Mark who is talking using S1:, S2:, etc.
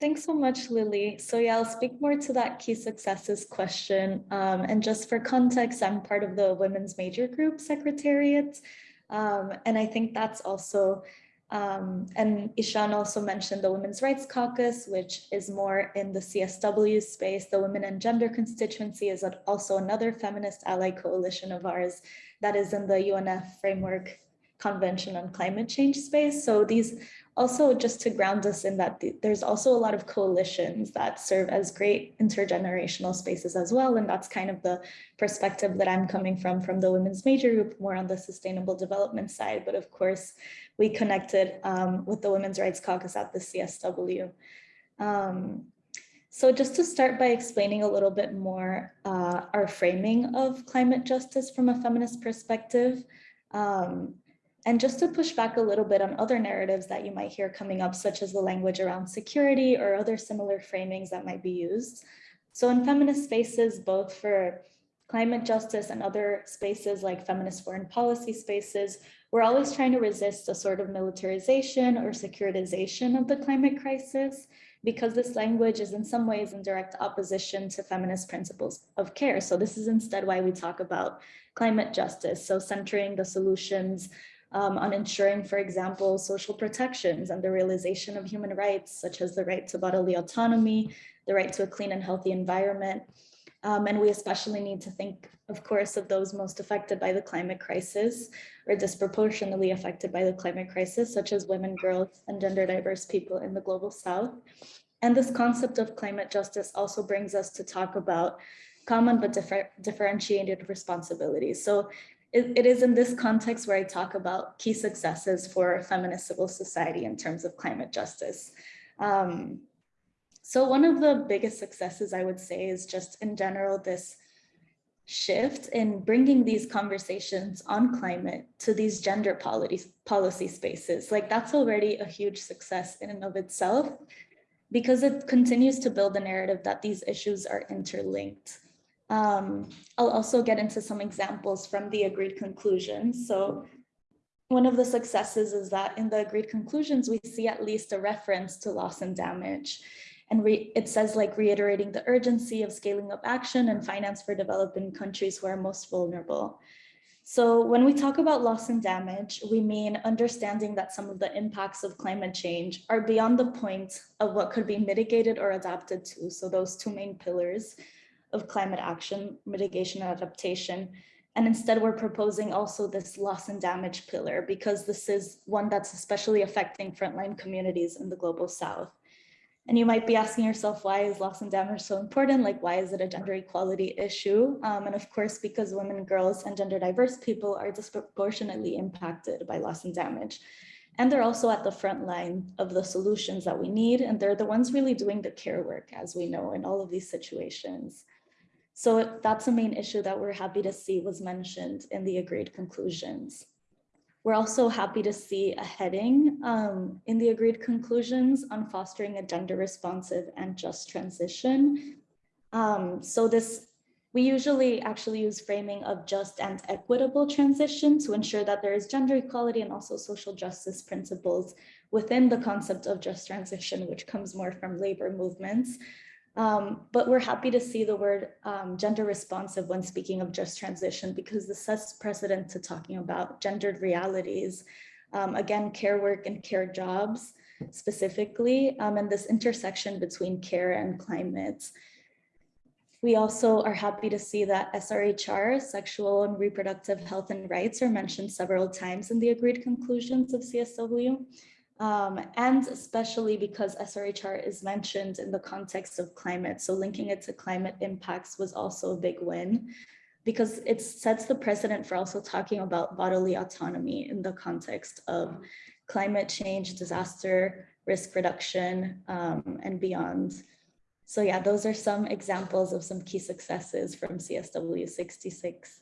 S1: Thanks so much, Lily. So yeah, I'll speak more to that key successes question. Um, and just for context, I'm part of the Women's Major Group Secretariat. Um, and I think that's also, um, and Ishan also mentioned the Women's Rights Caucus, which is more in the CSW space. The Women and Gender Constituency is also another feminist ally coalition of ours that is in the UNF framework convention on climate change space. So these also just to ground us in that there's also a lot of coalitions that serve as great intergenerational spaces as well. And that's kind of the perspective that I'm coming from, from the women's major group, more on the sustainable development side. But of course, we connected um, with the Women's Rights Caucus at the CSW. Um, so just to start by explaining a little bit more uh, our framing of climate justice from a feminist perspective, um, and just to push back a little bit on other narratives that you might hear coming up, such as the language around security or other similar framings that might be used. So in feminist spaces, both for climate justice and other spaces like feminist foreign policy spaces, we're always trying to resist a sort of militarization or securitization of the climate crisis because this language is in some ways in direct opposition to feminist principles of care. So this is instead why we talk about climate justice. So centering the solutions um, on ensuring, for example, social protections and the realization of human rights, such as the right to bodily autonomy, the right to a clean and healthy environment. Um, and we especially need to think, of course, of those most affected by the climate crisis or disproportionately affected by the climate crisis, such as women, girls, and gender diverse people in the global south. And this concept of climate justice also brings us to talk about common but differ differentiated responsibilities. So it, it is in this context where I talk about key successes for feminist civil society in terms of climate justice. Um, so one of the biggest successes I would say is just in general this shift in bringing these conversations on climate to these gender policy, policy spaces. Like that's already a huge success in and of itself because it continues to build a narrative that these issues are interlinked. Um, I'll also get into some examples from the agreed conclusions. So one of the successes is that in the agreed conclusions, we see at least a reference to loss and damage. And it says like reiterating the urgency of scaling up action and finance for developing countries who are most vulnerable. So when we talk about loss and damage, we mean understanding that some of the impacts of climate change are beyond the point of what could be mitigated or adapted to. So those two main pillars of climate action, mitigation and adaptation. And instead we're proposing also this loss and damage pillar because this is one that's especially affecting frontline communities in the global south. And you might be asking yourself, why is loss and damage so important? Like, why is it a gender equality issue? Um, and of course, because women, girls, and gender diverse people are disproportionately impacted by loss and damage. And they're also at the front line of the solutions that we need. And they're the ones really doing the care work, as we know, in all of these situations. So that's a main issue that we're happy to see was mentioned in the agreed conclusions. We're also happy to see a heading um, in the agreed conclusions on fostering a gender responsive and just transition. Um, so this, we usually actually use framing of just and equitable transition to ensure that there is gender equality and also social justice principles within the concept of just transition, which comes more from labor movements. Um, but we're happy to see the word um, gender responsive when speaking of just transition because this sets precedent to talking about gendered realities. Um, again, care work and care jobs specifically, um, and this intersection between care and climate. We also are happy to see that SRHR, sexual and reproductive health and rights are mentioned several times in the agreed conclusions of CSW. Um, and especially because SRHR is mentioned in the context of climate. So linking it to climate impacts was also a big win because it sets the precedent for also talking about bodily autonomy in the context of climate change, disaster, risk reduction, um, and beyond. So yeah, those are some examples of some key successes from CSW 66.